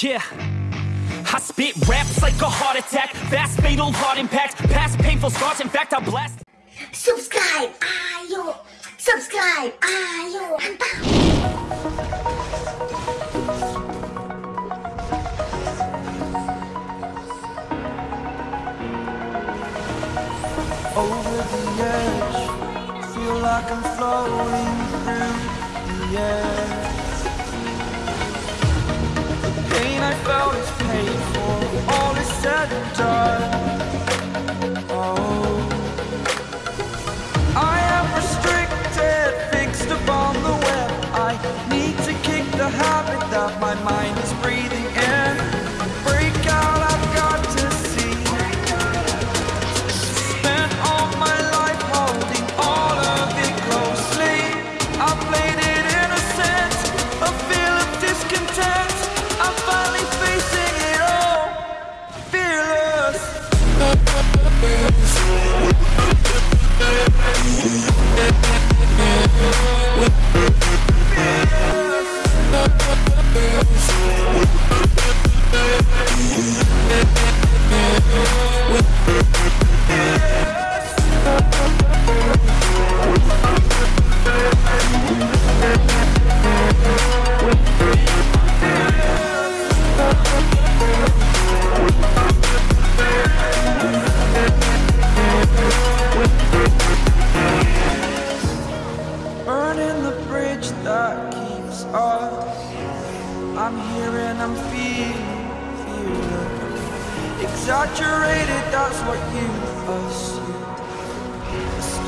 Yeah. I spit raps like a heart attack, fast fatal heart impact, past painful scars. In fact, I blast. subscribe ah, ayo subscribe ah, ayo over the edge. Feel like I'm floating through the air. I felt is paid for. All is said and done.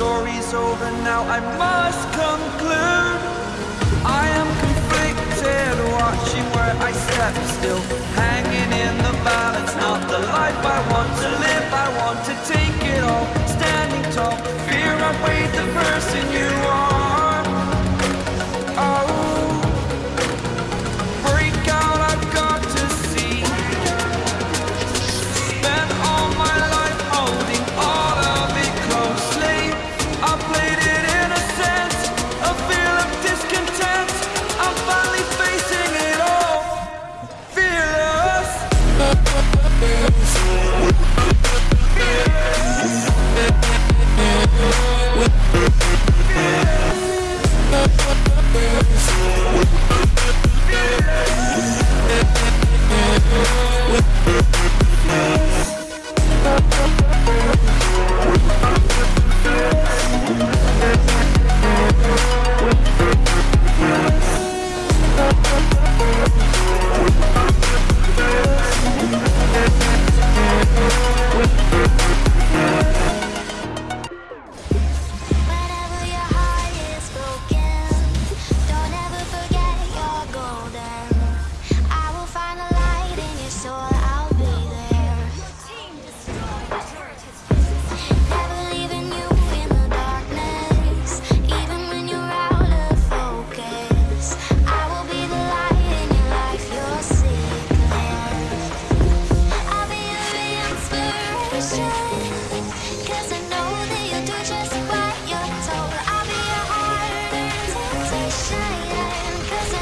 Story's over now. I must conclude. I am conflicted, watching where I step still, hanging in the balance. Not the life I want to live. I want to take it all, standing tall. Fear I weighed the person you are.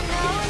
know.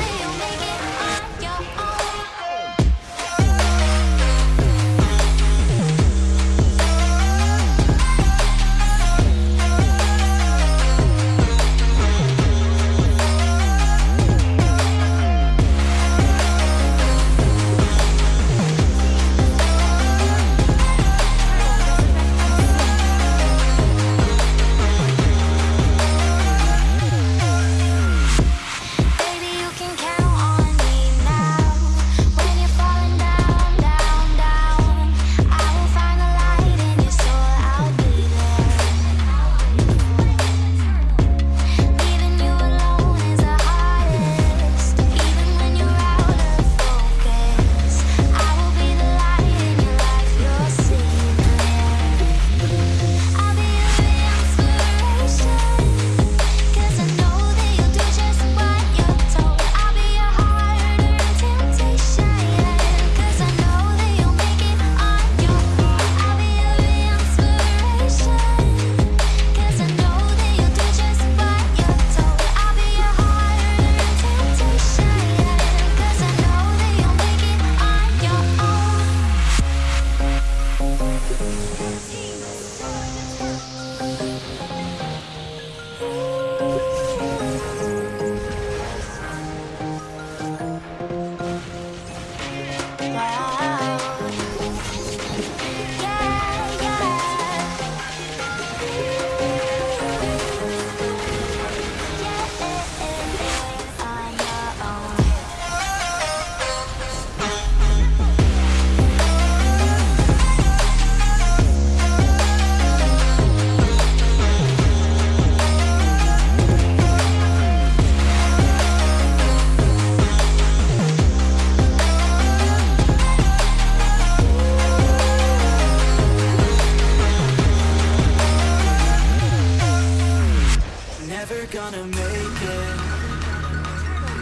gonna make it.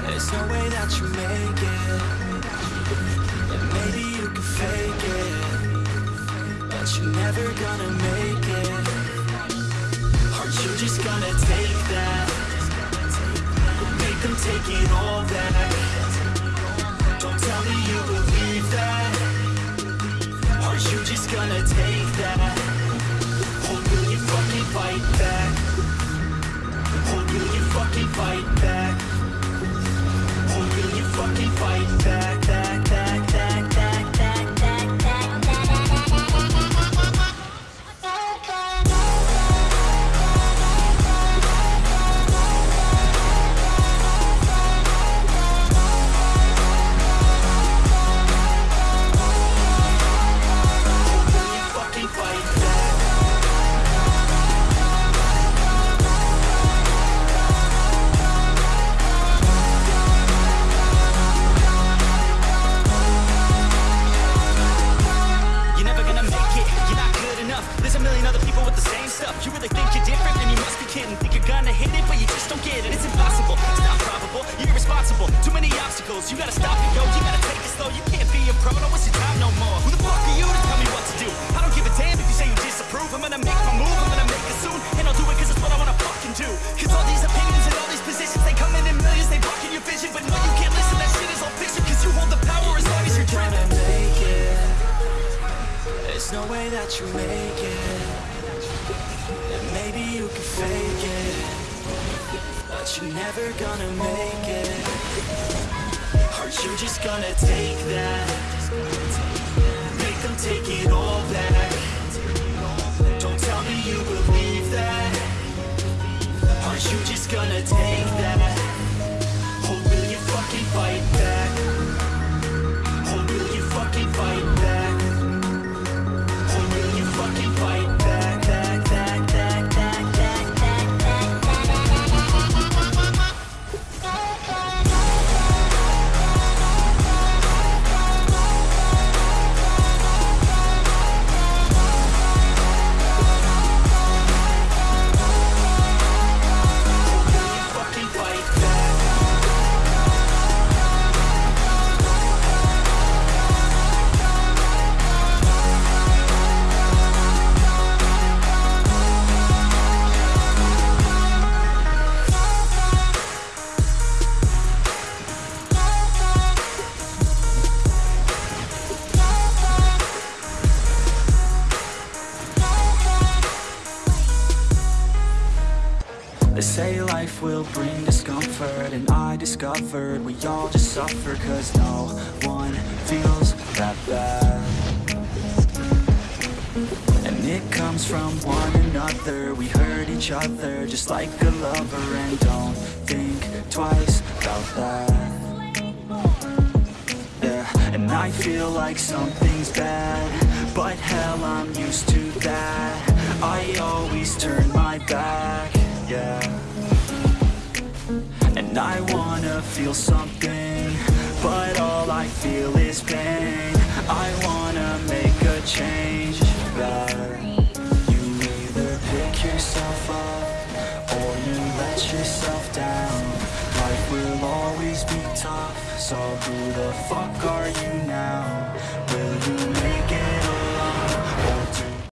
There's no way that you make it. And maybe you can fake it. But you're never gonna make it. Aren't you just gonna take that? Make them take it all back. Don't tell me you believe that. Are you just gonna take fight back. Oh, Hoping you fucking fight back? That you make it. And maybe you can fake it, but you're never gonna make it. Are you just gonna take that? Make them take it all back. Don't tell me you believe that. Are you just gonna take that? Will bring discomfort And I discovered we all just suffer Cause no one feels that bad. And it comes from one another We hurt each other just like a lover And don't think twice about that. Yeah, and I feel like something's bad But hell, I'm used to that. I always turn my back, yeah I wanna feel something But all I feel is pain. I wanna make a change, that You either pick yourself up Or you let yourself down. Life will always be tough So who the fuck are